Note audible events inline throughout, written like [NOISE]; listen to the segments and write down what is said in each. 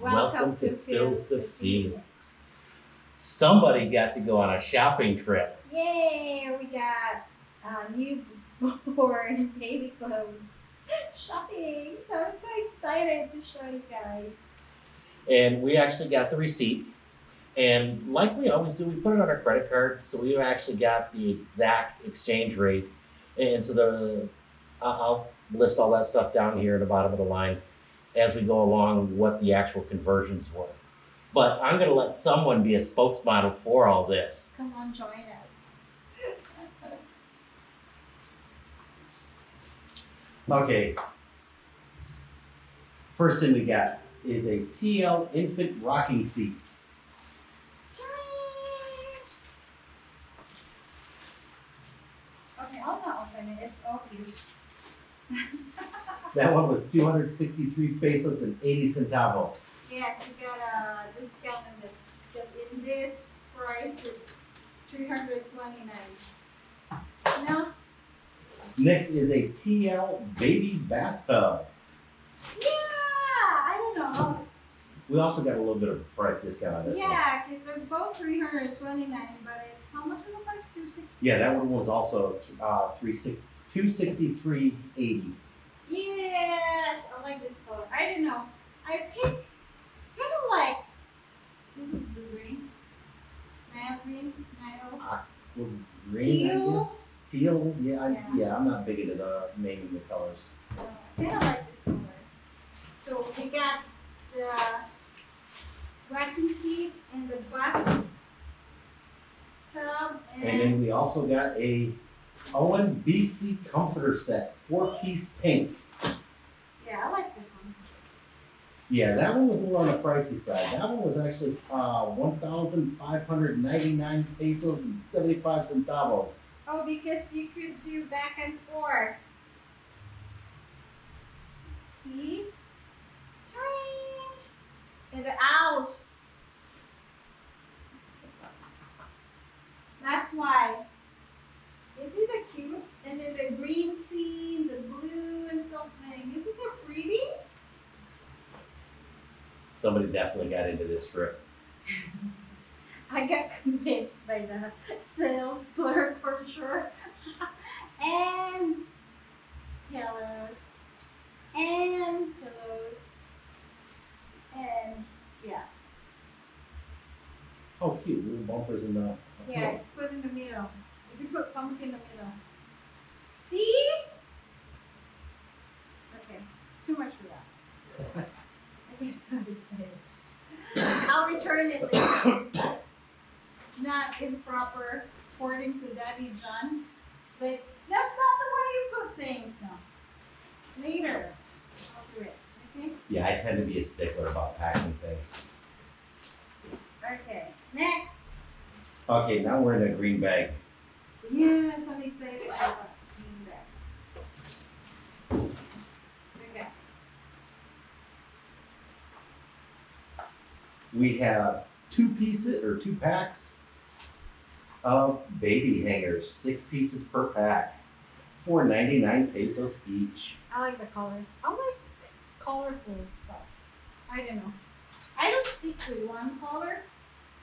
Welcome to Phil's the Phoenix. Phoenix. Somebody got to go on a shopping trip. Yay! We got uh, newborn [LAUGHS] baby clothes shopping. So I'm so excited to show you guys. And we actually got the receipt. And like we always do, we put it on our credit card. So we actually got the exact exchange rate. And so the I'll list all that stuff down here at the bottom of the line as we go along what the actual conversions were. But I'm going to let someone be a spokesmodel for all this. Come on, join us. Okay. First thing we got is a TL infant rocking seat. Okay, I'll not open it. It's obvious. [LAUGHS] That one was 263 pesos and 80 centavos. Yes, you got a discount on this. Because in this price is three hundred twenty-nine. No? Next is a TL baby bathtub. Yeah, I don't know. We also got a little bit of price discount on this one. Yeah, because they're both three hundred twenty-nine, but it's how much is the price? Two sixty. Yeah, that one was also uh, 263.80. Yes, I like this color. I don't know. I pick kind of like this is blue green, Nile green, Nile. Well, uh, Green, I Teal? guess. Teal, yeah, I, Yeah. yeah, I'm not big into the naming the colors. So I kind of like this color. So we got the racking seat and the bath tub And and, then we also got a Owen BC comforter set, four piece pink. yeah, I like this one. Yeah, that one was more on the pricey side. That one was actually uh, 1,599 pesos and 75 centavos. Oh, because you could do back and forth. See? Tring! And the owls. That's why. Isn't it cute? And then the green scene, the blue and something. Isn't it pretty? Somebody definitely got into this trip. [LAUGHS] I got convinced by the sales clerk for sure. [LAUGHS] and pillows. And pillows. And yeah. Oh, cute. Little bumpers in the. Yeah, put in the middle. If you put pumpkin in the middle. See? Okay, too much for that. [LAUGHS] I get so excited. I'll return it later. Not improper according to Daddy John, but that's not the way you put things now. Later, I'll do it, okay? Yeah, I tend to be a stickler about packing things. Okay, next. Okay, now we're in a green bag. Yes, I'm excited about being back. Okay. We have two pieces or two packs of baby hangers, six pieces per pack, for 99 pesos each. I like the colors. I like colorful stuff. I don't know. I don't stick to one color.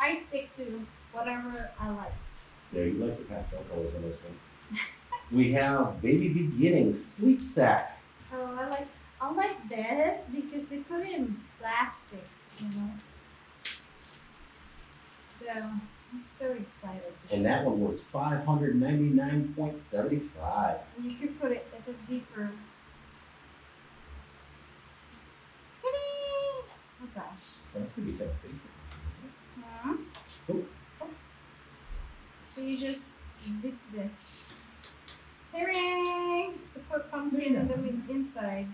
I stick to whatever I like. Yeah, you like the pastel colors on this one. we have baby beginning sleep sack. Oh, I like I like this because they put it in plastic, you know. So I'm so excited. To And that one was 599.75. You could put it at the zipper. Oh gosh. That's gonna be tough. Huh? Oh. So you just zip this. So put pumpkin in the min- inside.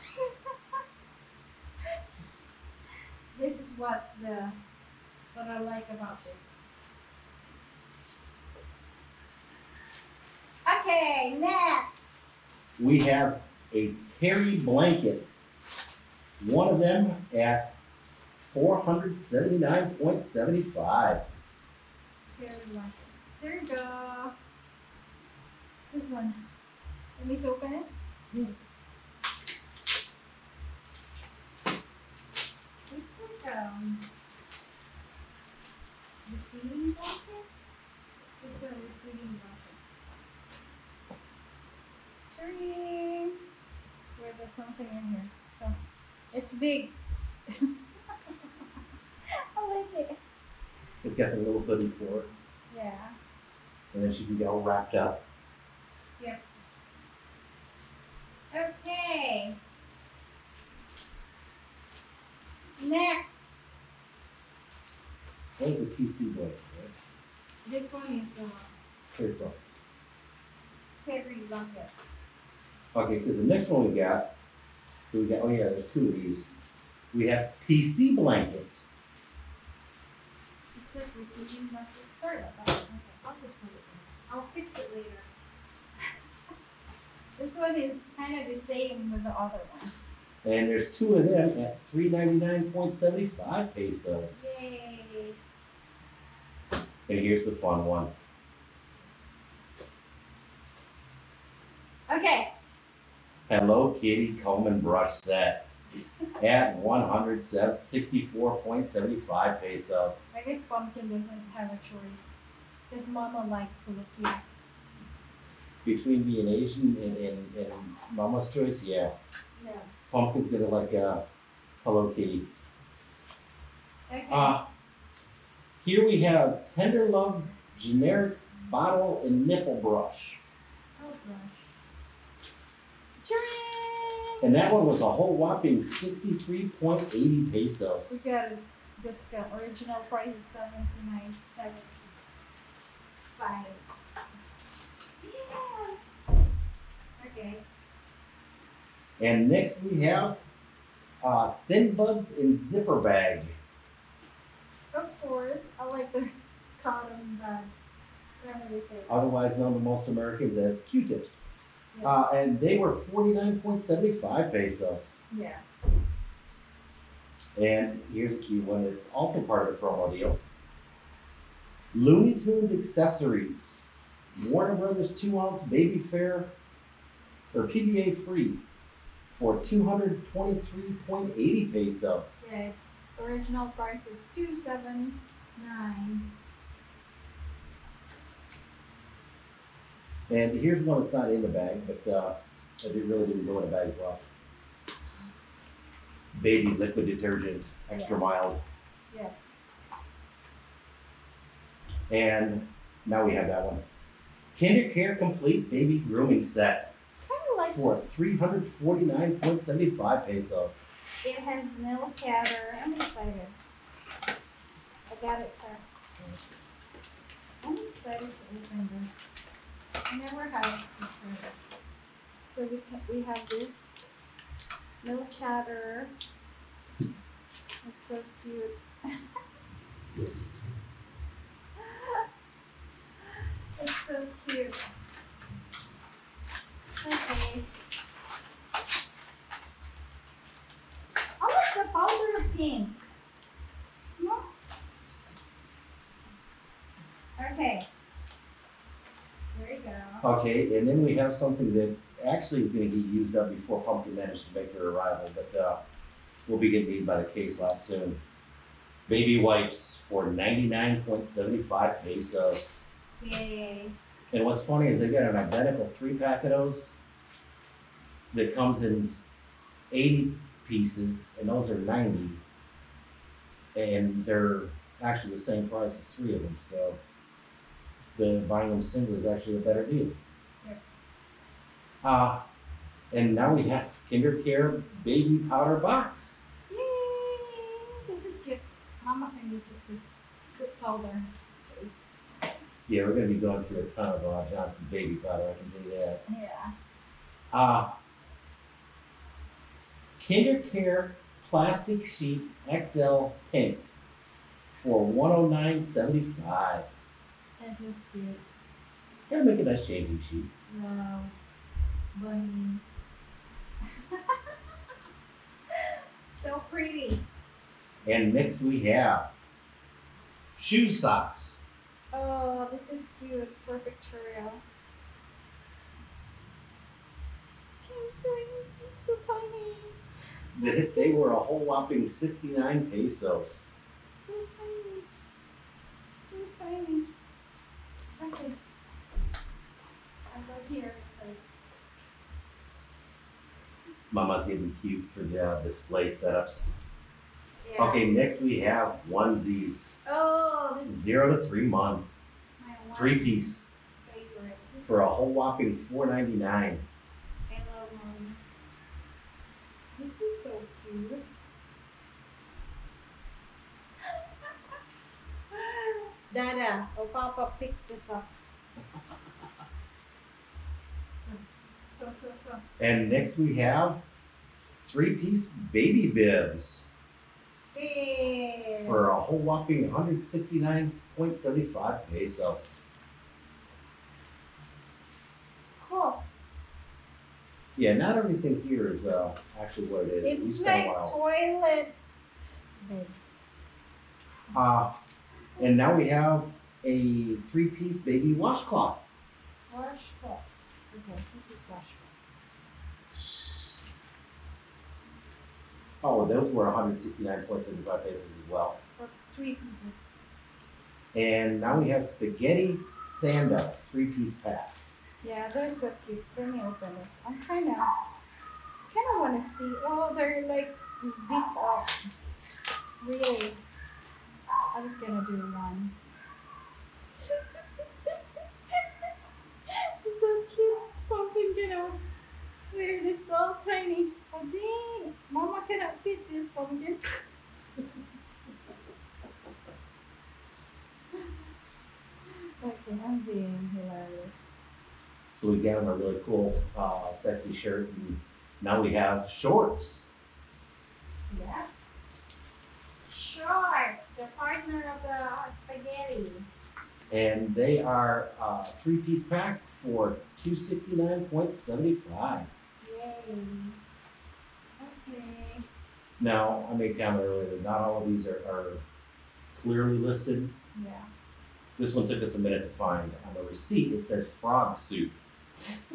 [LAUGHS] this is what the what I like about this. Okay, next. We have a Terry blanket. One of them at 479.75. Here we go. There you go. This one. Let me open it? Mm. It's like um receiving blanket. It's a receiving blanket. Tree. Where there's something in here. So it's big. [LAUGHS] I like it. It's got the little hoodie for it, Yeah. and then she can get all wrapped up. Yep. Okay. Next. That was a TC blanket, right? This one is a fairy blanket. Okay, because the next one we got, we got, oh yeah, there's two of these. We have TC blankets. It's like receiving blanket. Sorry about that. I'll just put it in. I'll fix it later. [LAUGHS] this one is kind of the same with the other one. And there's two of them at three ninety-nine point seventy-five pesos. Yay. And here's the fun one. Okay. Hello Kitty comb and brush set at one hundred sixty-four point seventy-five pesos. I guess Pumpkin doesn't have a choice. His Mama likes cute. Between being Asian and, and, and Mama's choice, yeah. Yeah. Pumpkin's gonna like, uh, Hello Kitty. Okay. Uh, here we have Tender Love generic bottle and nipple brush. oh gosh. Chirring! And that one was a whole whopping sixty-three point eighty pesos. We pesos. got a discount. Original price is seventy nine seventy five. Yes. Okay. And next we have, uh, Thin Buds in Zipper Bag. Of course, I like the cotton buds. Whatever they say. otherwise known to most Americans as Q-tips. Yeah. Uh, and they were forty-nine point seventy-five pesos. Yes. And here's a key one, it's also part of the promo deal. Looney Tunes accessories, Warner Brothers two ounce baby fair, or BPA free, for two hundred twenty-three point eighty pesos. Yeah, its original price is two seven nine. And here's one that's not in the bag, but, uh, did- really didn't go in the bag as well. Baby liquid detergent, extra mild. Yeah. And now we have that one. Kinder Care Complete Baby Grooming Set like for three hundred forty-nine point seventy-five pesos. it has nail cutter. I'm excited. I got it, sir. I'm excited to open this. Never this before. So we we have this nail chatter. It's so cute. [LAUGHS] It's so cute. Okay. I like the powder pink. No? Okay. There you go. Okay, and then we have something that actually is gonna be used up before Pumpkin managed to make their arrival, but, uh, will be getting made by the case lot soon. Baby wipes for ninety-nine point seventy-five pesos. Yay. And what's funny is they got an identical three pack of those that comes in eighty pieces, and those are ninety. And they're actually the same price as three of them, so the buying them single is actually a better deal. Yep. Uh, and now we have Kinder Care Baby Powder Box. Yay. This is cute. Mama can use it to put powder. Yeah, we're gonna be going through a ton of uh, Johnson baby powder, I can do that. Yeah. Uh, Kinder Care Plastic Sheet XL Pink for one oh nine seventy-five. That is cute. Gotta make a nice changing sheet. Wow. Bunnies. [LAUGHS] so pretty. And next we have shoe socks. Oh, this is cute for Victoria. It's so tiny. They, were a whole whopping sixty-nine pesos. So tiny. So tiny. I'll go here, so. Mama's getting cute for the uh, display setups. Yeah. Okay, next we have onesies, Oh, this is zero to three month, my one three piece favorite. for a whole whopping four ninety-nine. I love mommy. This is so cute. Dada, oh Papa picked this up. So, so, so. And next we have three piece baby bibs Big. for a whole whopping hundred sixty-nine point seventy-five pesos. Cool. Yeah, not everything here is uh, actually what it is. It's like toilet bibs. Uh, and now we have a three piece baby washcloth. Washcloth. Okay, this is washcloth. Oh, those were hundred sixty-nine point seventy-five pesos as well. For three pieces. And now we have spaghetti sando, three piece pack. Yeah, they're so cute. Let me open this. I'm kind of, kind of want to see. Oh, they're like zip up. Really. I'm just gonna do one. [LAUGHS] so cute. Pumpkin gonna wear this so tiny. Oh dang! Mama cannot fit this pumpkin. [LAUGHS] okay, I'm being hilarious. So we got them a really cool, uh, sexy shirt and now we have shorts. Yeah. Sure, the partner of the spaghetti. And they are, uh, three piece pack for two sixty-nine point seventy-five. Yay. Okay. Now, I made a comment earlier that not all of these are, are clearly listed. Yeah. This one took us a minute to find. On the receipt, it says frog suit. [LAUGHS]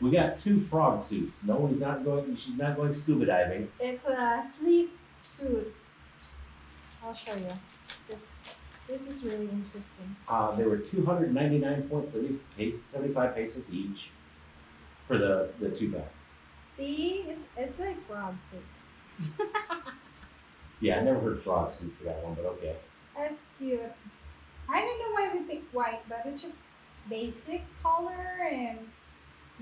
We got two frog suits. No one's not going, she's not going scuba diving. It's a sleep suit. I'll show you. This this is really interesting. Uh, they were two hundred ninety-nine point seventy-five pesos each for the, the two pack. See, it's like frog suit. [LAUGHS] Yeah, I never heard frog suit for that one, but okay. That's cute. I don't know why we picked white, but it's just basic color and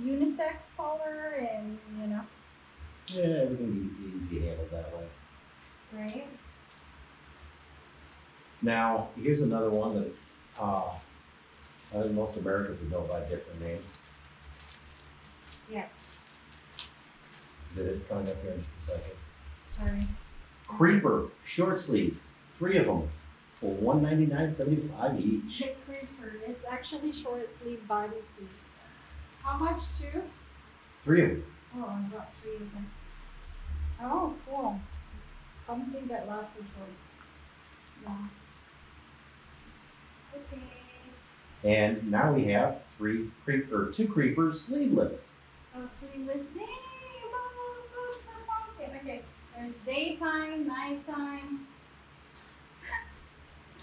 unisex color and you know, Yeah, everything easy, easy handled that way. right? Now, here's another one that, uh, I think most Americans would know by a different name. Yeah. That it's coming up here in just a second. Sorry. Creeper, short sleeve, three of them for one ninety-nine seventy-five each. Chick Crisper. It's actually short sleeve bodysuit. How much too? Three of them. Oh, I got three of them. Oh, cool. Pumpkin got lots of shorts. Yeah. Okay. And now we have three creeper, two creepers sleeveless. Oh, sleeveless. Day. look, look, pumpkin. Okay. There's daytime, nighttime. [LAUGHS]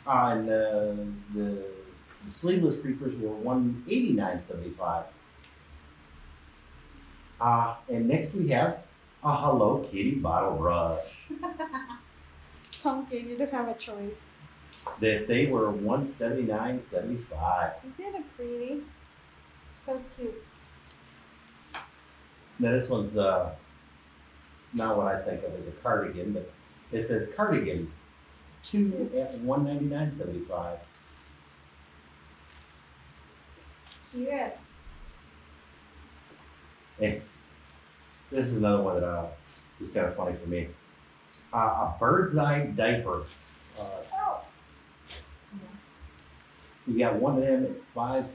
Uh, the, the the sleeveless creepers were one eighty-nine seventy-five. Uh, and next we have a Hello Kitty bottle brush. [LAUGHS] Pumpkin, you don't have a choice. That they were one seventy-nine seventy-five. Isn't it pretty? So cute. Now this one's uh not what I think of as a cardigan, but it says cardigan, two at one ninety-nine seventy-five. Cute. Hey, this is another one that uh is kind of funny for me. Uh, a bird's eye diaper. Uh. We got one of them at five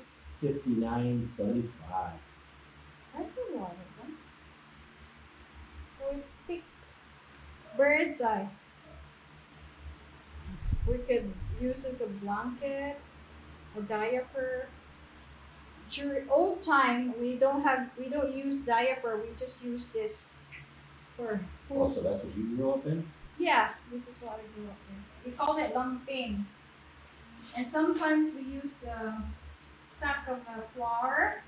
fifty-nine seventy-five. That's a lot of them. Oh, it's thick. Bird's eye. We could use as a blanket, a diaper. During old time, we don't have, we don't use diaper. We just use this For Oh, so that's what you grew up in? Yeah, this is what I grew up in. We call it lampin. And sometimes we use the sack of the flour.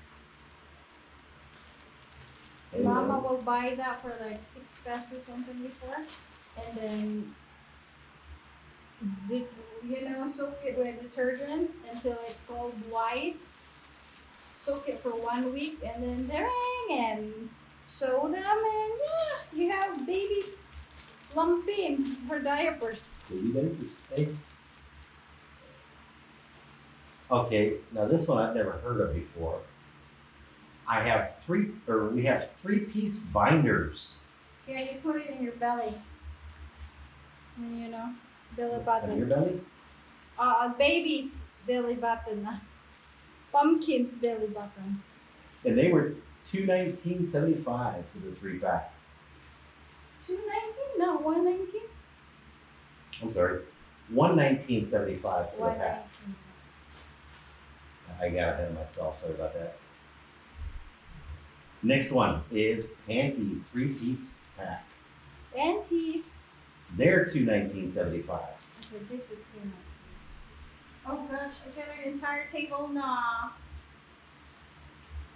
Mama will buy that for like six pesos or something before. And then, dip, you know, soak it with detergent until it's called white. Soak it for one week and then dang and sew them and yeah, you have baby lampin for diapers. Baby diapers. Okay, now this one I've never heard of before. I have three, or we have three-piece binders. Yeah, you put it in your belly. And, You know, belly On your button. belly? Uh, baby's belly button. [LAUGHS] Pumpkin's belly button. And they were two nineteen seventy-five for the three pack. Two nineteen? No, one nineteen. I'm sorry, one nineteen seventy-five for the pack. I got ahead of myself, sorry about that. Next one is Panty three-piece pack. Panties. They're two nineteen seventy-five. Okay, this is two nineteen. Oh gosh, I got an entire table Nah.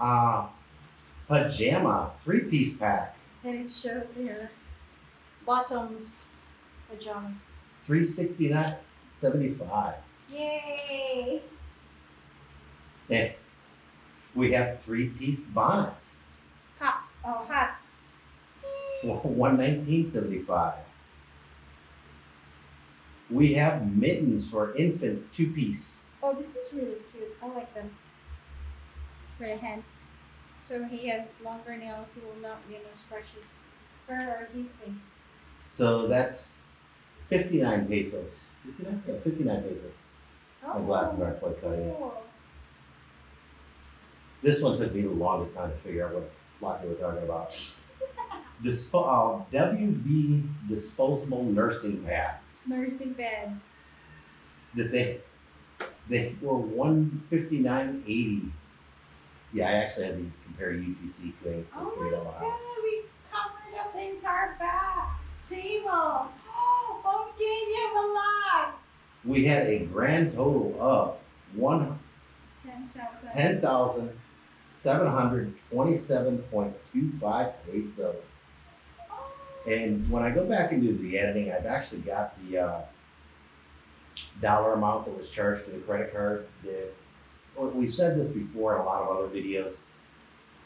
Uh, pajama three-piece pack, And it shows here bottoms pajamas. three sixty-nine seventy-five. Yay! And we have three-piece bonnet, Cups, oh hats. one nineteen seventy-five. We have mittens for infant two-piece, Oh, this is really cute. I like them. For the hands. So he has longer nails, he will not get no scratches. For his face. so that's fifty-nine pesos. Fifty-nine? Yeah, fifty-nine pesos. Aren't quite cutting it. Cool. This one took me the longest time to figure out what lot you were talking about. [LAUGHS] Dispo, uh, WB disposable nursing pads. Nursing beds. That they, they were one fifty-nine eighty. Yeah, I actually had to compare UPC things Oh to my figure that god, out. we covered up the entire back table. Oh, you have a lot. We had a grand total of one, Ten thousand. Ten thousand, seven hundred twenty-seven point two five pesos. And when I go back and do the editing, I've actually got the, uh, dollar amount that was charged to the credit card that, we've said this before in a lot of other videos.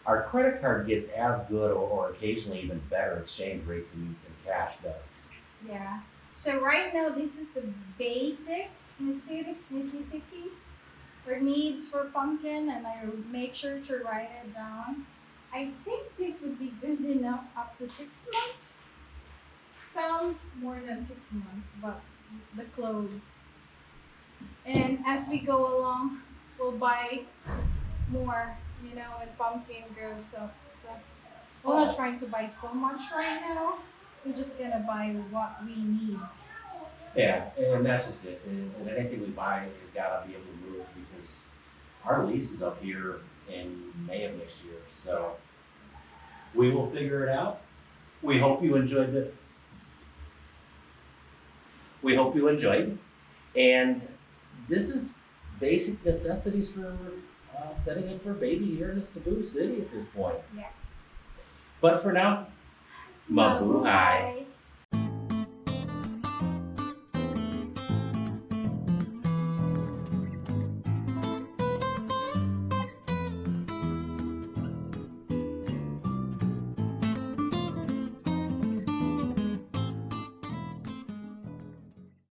Our credit card gets as good or, or occasionally even better exchange rate than, than cash does. Yeah. So right now, this is the basic necessi- necessities or needs for pumpkin, and I make sure to write it down. I think this would be good enough up to six months. Some more than six months, but the clothes. And as we go along, we'll buy more, you know, when pumpkin grows up. So we're not trying to buy so much right now. We're just gonna buy what we need. Yeah, and that's just it. And and anything we buy has gotta be able to move because our lease is up here in May of next year, so we will figure it out. We hope you enjoyed the, we hope you enjoyed. And this is basic necessities for, uh, setting up for a baby here in a Cebu City at this point. Yeah. But for now, mabuhay.